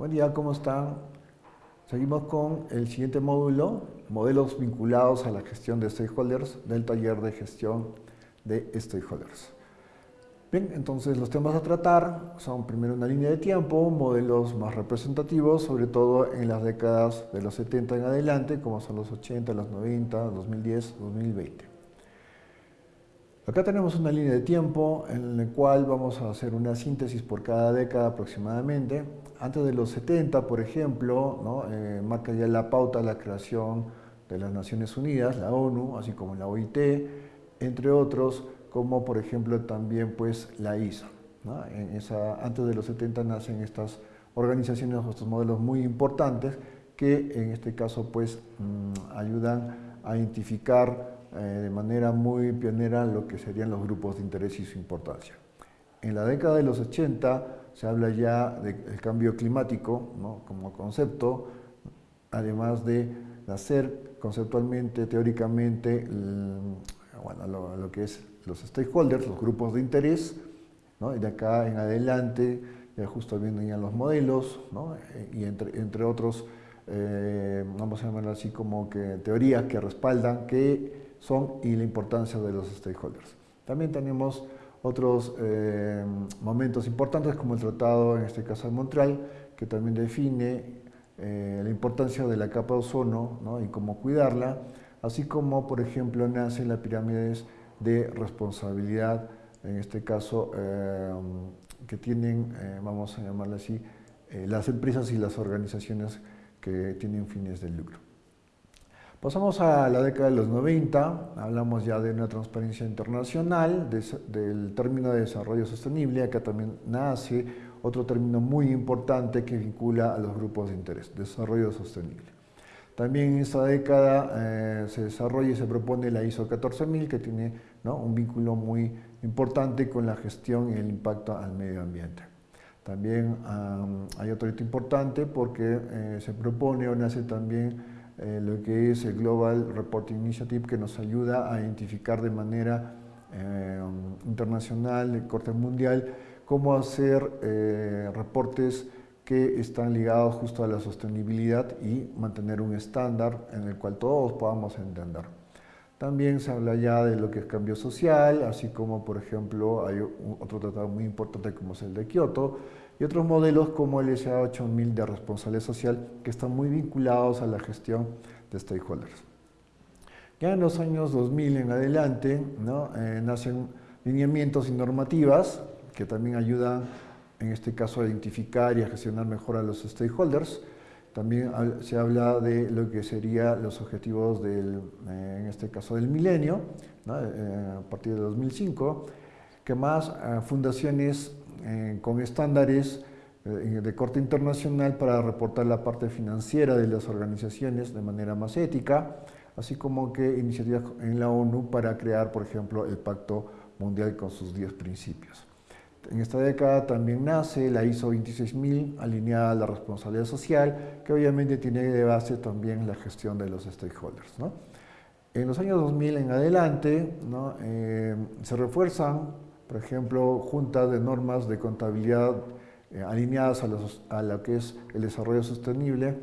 Buen día, ¿cómo están? Seguimos con el siguiente módulo, modelos vinculados a la gestión de stakeholders del taller de gestión de stakeholders. Bien, entonces los temas a tratar son primero una línea de tiempo, modelos más representativos, sobre todo en las décadas de los 70 en adelante, como son los 80, los 90, 2010, 2020. Acá tenemos una línea de tiempo en la cual vamos a hacer una síntesis por cada década aproximadamente. Antes de los 70, por ejemplo, ¿no? eh, marca ya la pauta la creación de las Naciones Unidas, la ONU, así como la OIT, entre otros, como por ejemplo también pues la ISA. antes de los 70 nacen estas organizaciones, estos modelos muy importantes que en este caso pues mmm, ayudan a identificar eh, de manera muy pionera lo que serían los grupos de interés y su importancia. En la década de los 80 se habla ya del cambio climático ¿no? como concepto, además de hacer conceptualmente, teóricamente, bueno, lo, lo, que es los stakeholders, los grupos de interés, ¿no? y de acá en adelante ya justo vienen ya los modelos, ¿no? y entre, entre otros, eh, vamos a llamarlo así como que teorías que respaldan que son y la importancia de los stakeholders. También tenemos otros eh, momentos importantes como el Tratado, en este caso de Montreal, que también define eh, la importancia de la capa de ozono ¿no? y cómo cuidarla, así como, por ejemplo, nacen las pirámides de responsabilidad, en este caso, eh, que tienen, vamos a llamarla así, las empresas y las organizaciones que tienen fines de lucro. Pasamos a la década de los 90, hablamos ya de una transparencia internacional, de, del término de desarrollo sostenible, acá también nace otro término muy importante que vincula a los grupos de interés, desarrollo sostenible. También en esta década eh, se desarrolla y se propone la ISO 14000 que tiene ¿no? un vínculo muy importante con la gestión y el impacto al medio ambiente. También um, hay otro hito importante porque eh, se propone o nace también eh, lo que es el Global Reporting Initiative que nos ayuda a identificar de manera eh, internacional, de corte mundial, cómo hacer eh, reportes que están ligados justo a la sostenibilidad y mantener un estándar en el cual todos podamos entender. También se habla ya de lo que es cambio social, así como por ejemplo hay otro tratado muy importante como es el de Kioto, y otros modelos como el SA 8000 de responsabilidad social que están muy vinculados a la gestión de stakeholders. Ya en los años 2000 en adelante eh, nacen lineamientos y normativas que también ayudan en este caso a identificar y a gestionar mejor a los stakeholders. También se habla de lo que serían los objetivos del, eh, en este caso del milenio, eh, a partir de 2005, que más eh, fundaciones con estándares de corte internacional para reportar la parte financiera de las organizaciones de manera más ética, así como que iniciativas en la ONU para crear, por ejemplo, el Pacto Mundial con sus 10 principios. En esta década también nace la ISO 26000, alineada a la responsabilidad social, que obviamente tiene de base también la gestión de los stakeholders. ¿no? En los años 2000 en adelante ¿no? eh, se refuerzan por ejemplo, juntas de normas de contabilidad eh, alineadas a, los, a, lo que es el desarrollo sostenible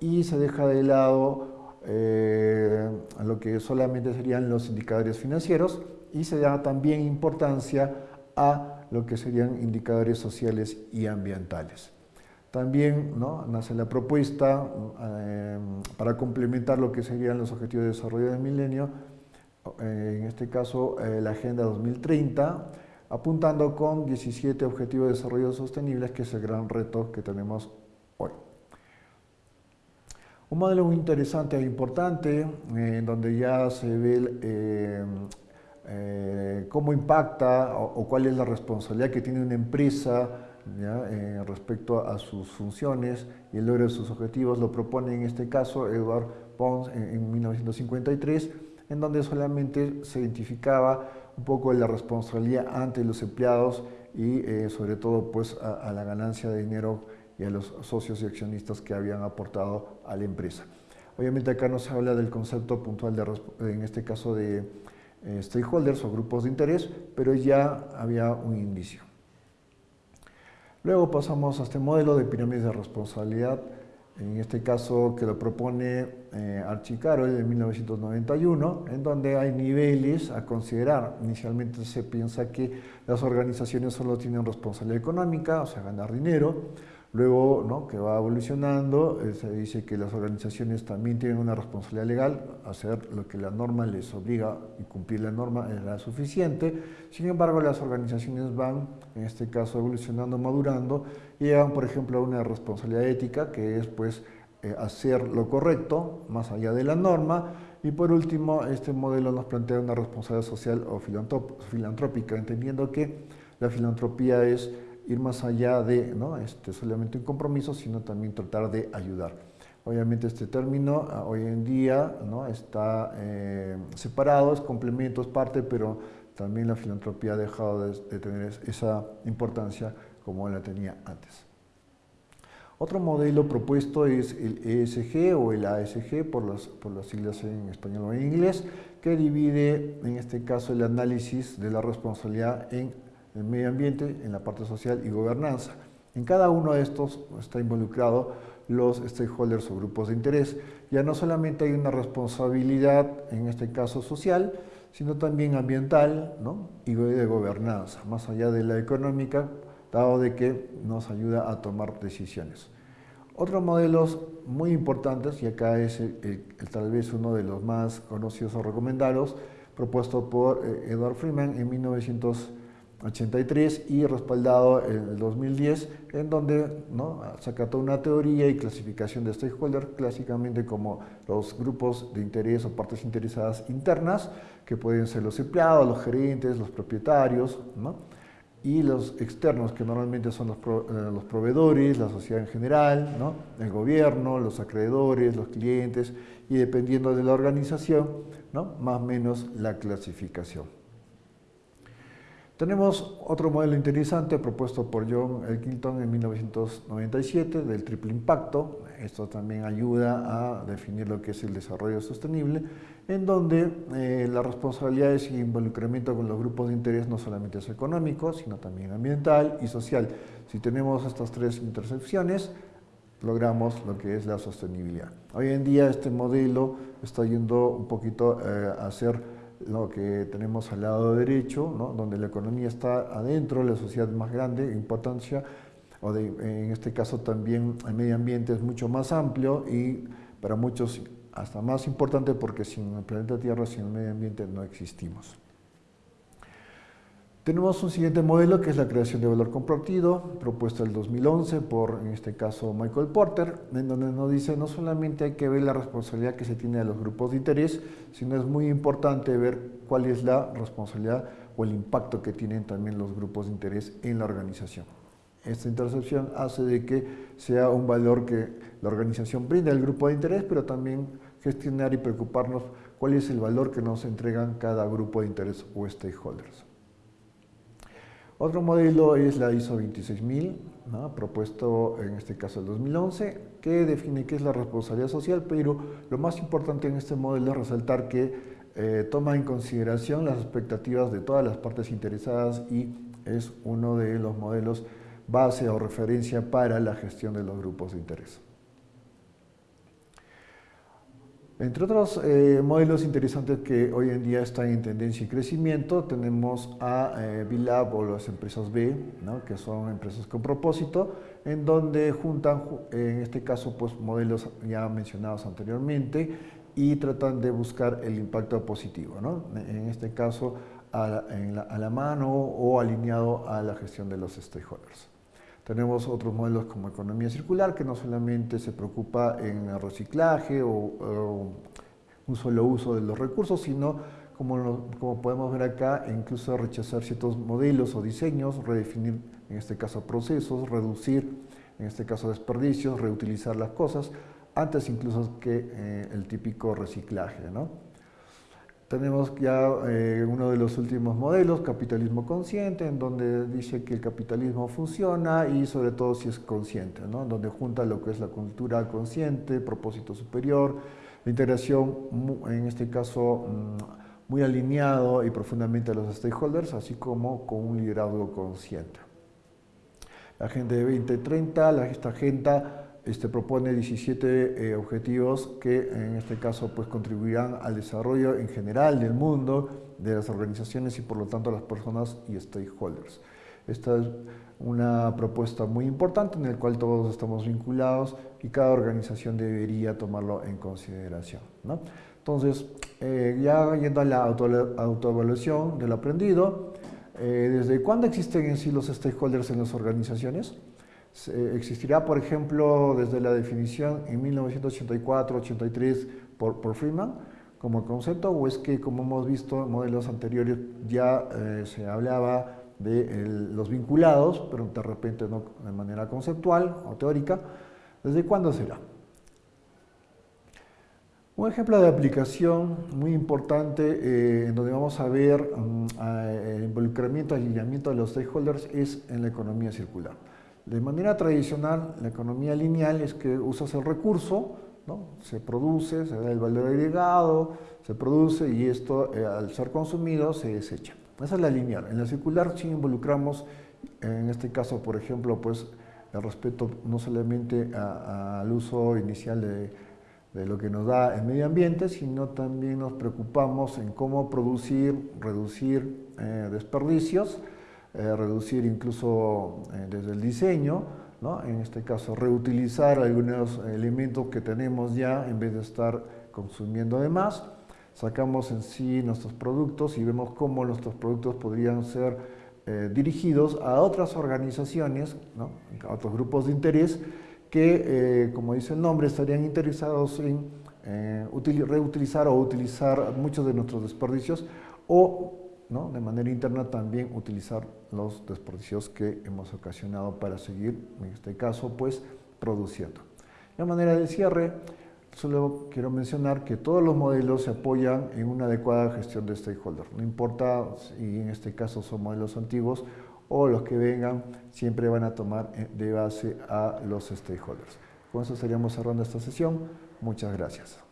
y se deja de lado eh, a lo que solamente serían los indicadores financieros y se da también importancia a lo que serían indicadores sociales y ambientales. También nace la propuesta eh, para complementar lo que serían los objetivos de desarrollo del milenio, eh, en este caso eh, la Agenda 2030, apuntando con 17 Objetivos de Desarrollo Sostenible, que es el gran reto que tenemos hoy. Un modelo muy interesante e importante, eh, donde ya se ve eh, eh, cómo impacta o, cuál es la responsabilidad que tiene una empresa ¿ya? respecto a sus funciones y el logro de sus objetivos, lo propone en este caso Edward Pons en, en 1953, en donde solamente se identificaba un poco la responsabilidad ante los empleados y eh, sobre todo pues a, a, la ganancia de dinero y a los socios y accionistas que habían aportado a la empresa. Obviamente acá no se habla del concepto puntual de, en este caso de eh, stakeholders o grupos de interés, pero ya había un indicio. Luego pasamos a este modelo de pirámides de responsabilidad, en este caso que lo propone eh, Archicaro en 1991, en donde hay niveles a considerar. Inicialmente se piensa que las organizaciones solo tienen responsabilidad económica, o sea, ganar dinero, Luego, ¿no? que va evolucionando, eh, se dice que las organizaciones también tienen una responsabilidad legal, hacer lo que la norma les obliga y cumplir la norma era suficiente. Sin embargo, las organizaciones van, en este caso, evolucionando, madurando, y llegan, por ejemplo, a una responsabilidad ética, que es pues eh, hacer lo correcto, más allá de la norma, y por último, este modelo nos plantea una responsabilidad social o filantrópica, entendiendo que la filantropía es ir más allá de ¿no? este, solamente un compromiso, sino también tratar de ayudar. Obviamente este término ah, hoy en día ¿no? está eh, separado, es complemento, es parte, pero también la filantropía ha dejado de, tener esa importancia como la tenía antes. Otro modelo propuesto es el ESG o el ASG por las, por las siglas en español o en inglés, que divide en este caso el análisis de la responsabilidad en el medio ambiente, en la parte social y gobernanza. En cada uno de estos está involucrado los stakeholders o grupos de interés. Ya no solamente hay una responsabilidad, en este caso social, sino también ambiental ¿no? y de gobernanza, más allá de la económica, dado de que nos ayuda a tomar decisiones. Otros modelos muy importantes, y acá es tal vez uno de los más conocidos o recomendados, propuesto por eh, Edward Freeman en 1900 83 y respaldado en el 2010, en donde ¿no? saca toda una teoría y clasificación de stakeholders, clásicamente como los grupos de interés o partes interesadas internas, que pueden ser los empleados, los gerentes, los propietarios, y los externos, que normalmente son los, eh, proveedores, la sociedad en general, el gobierno, los acreedores, los clientes, y dependiendo de la organización, más o menos la clasificación. Tenemos otro modelo interesante propuesto por John Elkington en 1997 del triple impacto. Esto también ayuda a definir lo que es el desarrollo sostenible, en donde eh, las responsabilidades y involucramiento con los grupos de interés no solamente es económico, sino también ambiental y social. Si tenemos estas tres intersecciones, logramos lo que es la sostenibilidad. Hoy en día este modelo está yendo un poquito eh, a ser lo que tenemos al lado derecho, donde la economía está adentro, la sociedad más grande, importancia, o en este caso también el medio ambiente es mucho más amplio y para muchos hasta más importante porque sin el planeta Tierra, sin el medio ambiente no existimos. Tenemos un siguiente modelo que es la creación de valor compartido, propuesto en el 2011 por, en este caso, Michael Porter, en donde nos dice no solamente hay que ver la responsabilidad que se tiene de los grupos de interés, sino es muy importante ver cuál es la responsabilidad o el impacto que tienen también los grupos de interés en la organización. Esta intercepción hace de que sea un valor que la organización brinda al grupo de interés, pero también gestionar y preocuparnos cuál es el valor que nos entregan cada grupo de interés o stakeholders. Otro modelo es la ISO 26000, propuesto en este caso el 2011, que define qué es la responsabilidad social, pero lo más importante en este modelo es resaltar que eh, toma en consideración las expectativas de todas las partes interesadas y es uno de los modelos base o referencia para la gestión de los grupos de interés. Entre otros eh, modelos interesantes que hoy en día están en tendencia y crecimiento, tenemos a eh, B-Lab o las empresas B, que son empresas con propósito, en donde juntan, en este caso, pues, modelos ya mencionados anteriormente y tratan de buscar el impacto positivo, en este caso a la mano o alineado a la gestión de los stakeholders. Tenemos otros modelos como economía circular, que no solamente se preocupa en el reciclaje o, un solo uso de los recursos, sino como, podemos ver acá, incluso rechazar ciertos modelos o diseños, redefinir en este caso procesos, reducir en este caso desperdicios, reutilizar las cosas, antes incluso que eh, el típico reciclaje. ¿no? Tenemos ya eh, uno de los últimos modelos, capitalismo consciente, en donde dice que el capitalismo funciona y sobre todo si es consciente, ¿no? donde junta lo que es la cultura consciente, propósito superior, la integración, en este caso, mm, muy alineado y profundamente a los stakeholders, así como con un liderazgo consciente. La Agenda de 2030, la, esta agenda este, propone 17 eh, objetivos que en este caso pues, contribuirán al desarrollo en general del mundo, de las organizaciones y por lo tanto las personas y stakeholders. Esta es una propuesta muy importante en la cual todos estamos vinculados y cada organización debería tomarlo en consideración. ¿no? Entonces, eh, ya yendo a la autoevaluación del aprendido, eh, ¿desde cuándo existen en sí los stakeholders en las organizaciones? Existirá, por ejemplo, desde la definición en 1984-83 por, por, Freeman como concepto, o es que, como hemos visto en modelos anteriores, ya eh, se hablaba de los vinculados, pero de repente no de manera conceptual o teórica. ¿Desde cuándo será? Un ejemplo de aplicación muy importante eh, en donde vamos a ver mm, el involucramiento, alineamiento de los stakeholders es en la economía circular. De manera tradicional, la economía lineal es que usas el recurso, ¿no? se produce, se da el valor agregado, se produce y esto eh, al ser consumido se desecha. Esa es la lineal. En la circular sí involucramos, en este caso, por ejemplo, pues el respeto no solamente al uso inicial de lo que nos da el medio ambiente, sino también nos preocupamos en cómo producir, reducir eh, desperdicios, eh, reducir incluso eh, desde el diseño, ¿no? en este caso reutilizar algunos elementos que tenemos ya en vez de estar consumiendo de más. Sacamos en sí nuestros productos y vemos cómo nuestros productos podrían ser dirigidos a otras organizaciones, ¿no? a otros grupos de interés que, eh, como dice el nombre, estarían interesados en eh, reutilizar o utilizar muchos de nuestros desperdicios o ¿no? de manera interna también utilizar los desperdicios que hemos ocasionado para seguir, en este caso, pues produciendo. De manera de cierre, solo quiero mencionar que todos los modelos se apoyan en una adecuada gestión de stakeholders. No importa si en este caso son modelos antiguos o los que vengan siempre van a tomar eh, de base a los stakeholders. Con eso estaríamos cerrando esta sesión. Muchas gracias.